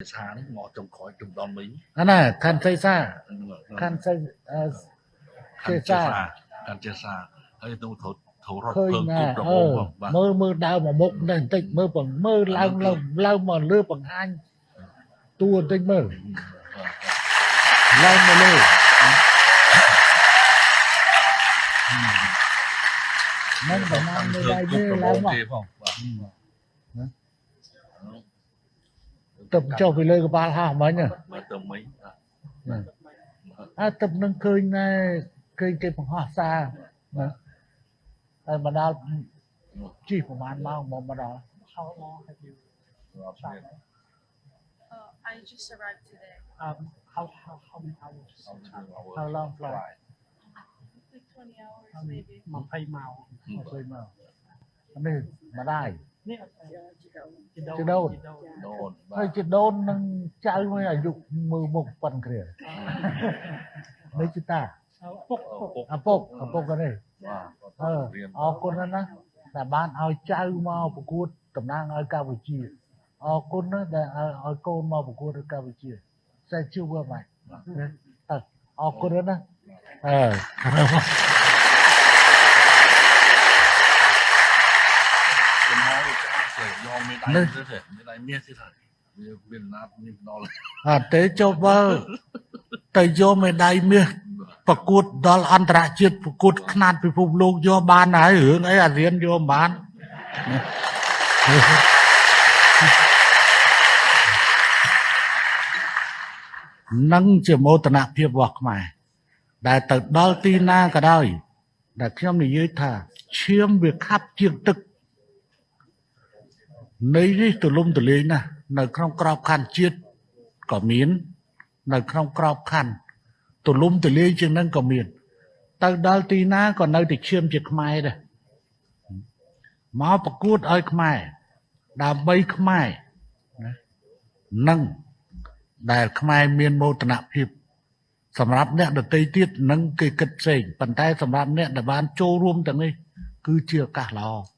សានេះមកចុងក្រោយជុំដល់មីអាណាខាន់សៃសាខាន់សៃអឺខាចេងសាចេសាខាងចេសាហើយទៅត្រូវត្រូវរត់ឃើញពើណាគ្រប់ប្រអឺមងបាទមើលមើលដើរមកមុខនេះបន្តិចមើលបង្មើលឡើងឡើងឡើងមកលើបង្ហាញតួបន្តិចមើលឡើងមកលើមិនប្រហែលនៅដៃទេឡើងមក ទេផងបាទទឹកចុះពីលើក្បាលហោះមិញហ្នឹងបាទទៅមីបាទអើទឹកនឹងឃើញណែឃើញគេបង្ហោះសារណាហើយមកដល់ជិះប្រហែលម៉ោងមកមកដល់ How long have you រាប់គ្នា traveled? Uh, I just arrived today. Um, how, how, how many hours? How long flight Like 20 hours, maybe. 20ម៉ោងមកឃើញមកនេះមកដែរ នេះជីដូនជីដូនដូនបាហើយទជីដូននឹងចៅមួយអាយុមើលមុខប៉ុនគ្នានេះជីតាពុកឪពុកឪពុកឪពុកនេះបាទអឺរៀនអរគុណណាស់ណាដែលបានឲ្យចៅមកប្រកួតតំណាងឲ្យកម្ពុជាអរគុណណាស់ដែលឲ្យឲ្យកូនមកប្រកួតនៅកម្ពុជាតែជួបវាមកអើអរគុណណាស់អឺ ខ្ញុំមកច្បាស់ទេ យកមេដៃទៅទេមេដៃមាសទៀតហើយវាវាណាត់នេះដល់អត់ទេចុះបើទៅយកមេដាយមាសប្រកួតដល់អន្តរជាតិប្រកួតខ្នាតពិភពលោកយកបានហើយរឿងអីអារៀនយកមិនបាននឹងជាមោទនភាពរបស់ខ្មែរដែលទៅដល់ទីណាក៏ដោយដែលខ្ញុំនិយាយថាឈាមវាខាប់ជាងទឹក នៃនេះទលំទលាយណាស់នៅក្នុងក្របខ័ណ្ឌជាតិក៏មាន នៅក្នុងក្របខ័ណ្ឌទលំទលាយជាងនឹងក៏មាន ទៅដល់ទីណាក៏នៅតែឈាមជាខ្មែរដែរមកប្រកួតឲ្យខ្មែរដើម្បីខ្មែរណានឹងដែលខ្មែរមានមោទនភាពសម្រាប់អ្នកដតីទៀតនឹងគេគិតផ្សេងប៉ុន្តែសម្រាប់អ្នកដែលបានចូលរួមទាំងនេះគឺជាឱកាសល្អ